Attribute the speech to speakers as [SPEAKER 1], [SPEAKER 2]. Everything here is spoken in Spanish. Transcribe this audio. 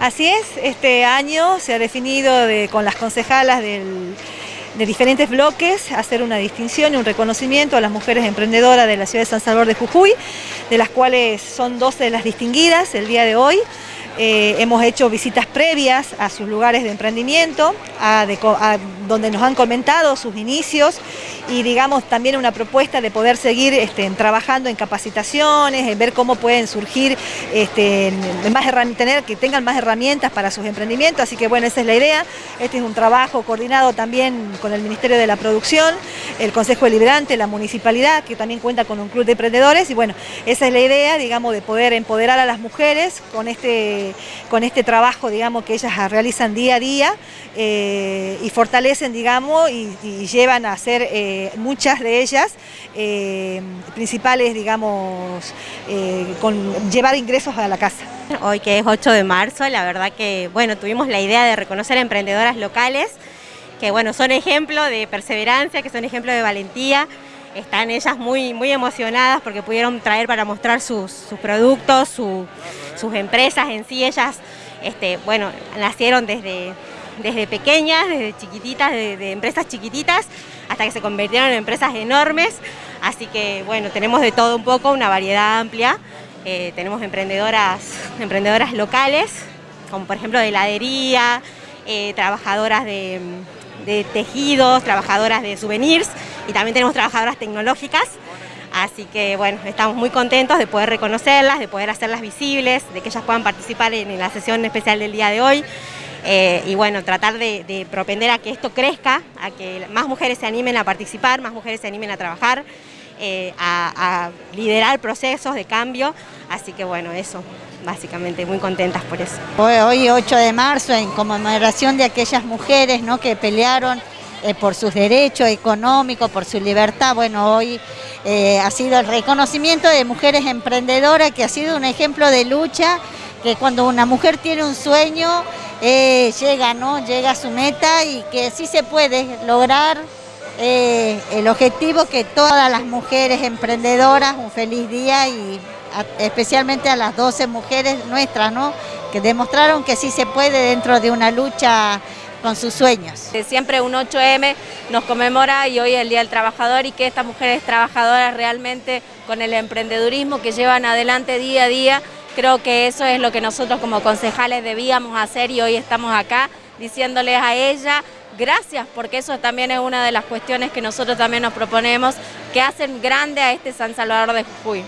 [SPEAKER 1] Así es, este año se ha definido con las concejalas de diferentes bloques hacer una distinción y un reconocimiento a las mujeres emprendedoras de la ciudad de San Salvador de Jujuy, de las cuales son 12 de las distinguidas el día de hoy. Eh, hemos hecho visitas previas a sus lugares de emprendimiento, donde nos han comentado sus inicios y digamos también una propuesta de poder seguir este, trabajando en capacitaciones, en ver cómo pueden surgir, este, más tener, que tengan más herramientas para sus emprendimientos, así que bueno, esa es la idea. Este es un trabajo coordinado también con el Ministerio de la Producción, el Consejo Deliberante, la Municipalidad, que también cuenta con un club de emprendedores y bueno, esa es la idea, digamos, de poder empoderar a las mujeres con este con este trabajo, digamos, que ellas realizan día a día eh, y fortalecen, digamos, y, llevan a hacer eh, muchas de ellas eh, principales, digamos, con llevar ingresos a la casa.
[SPEAKER 2] Hoy que es 8 de marzo, la verdad que, bueno, tuvimos la idea de reconocer a emprendedoras locales, que bueno, son ejemplo de perseverancia, que son ejemplo de valentía, están ellas muy, muy emocionadas porque pudieron traer para mostrar sus, productos, sus empresas en sí. Ellas, este, bueno, nacieron desde, desde pequeñas, desde chiquititas, de, empresas chiquititas, hasta que se convirtieron en empresas enormes. Así que, bueno, tenemos de todo un poco, una variedad amplia. Eh, tenemos emprendedoras, emprendedoras locales, como por ejemplo de heladería, eh, trabajadoras de tejidos, trabajadoras de souvenirs y también tenemos trabajadoras tecnológicas. Así que bueno, estamos muy contentos de poder reconocerlas, de poder hacerlas visibles, de que ellas puedan participar en la sesión especial del día de hoy. Eh, y bueno, tratar de, propender a que esto crezca, a que más mujeres se animen a participar, más mujeres se animen a trabajar, eh, a, liderar procesos de cambio. Así que bueno, eso, básicamente, muy contentas por eso.
[SPEAKER 3] Hoy, hoy 8 de marzo, en conmemoración de aquellas mujeres ¿no? que pelearon eh, por sus derechos económicos, por su libertad. Bueno, hoy eh, ha sido el reconocimiento de mujeres emprendedoras, que ha sido un ejemplo de lucha, que cuando una mujer tiene un sueño, eh, llega, ¿no? Llega a su meta y que sí se puede lograr el objetivo que todas las mujeres emprendedoras, un feliz día y especialmente a las 12 mujeres nuestras, ¿no? que demostraron que sí se puede dentro de una lucha con sus sueños.
[SPEAKER 4] Siempre un 8M nos conmemora y hoy es el Día del Trabajador y que estas mujeres trabajadoras realmente con el emprendedurismo que llevan adelante día a día, creo que eso es lo que nosotros como concejales debíamos hacer y hoy estamos acá diciéndoles a ella gracias, porque eso también es una de las cuestiones que nosotros también nos proponemos, que hacen grande a este San Salvador de Jujuy.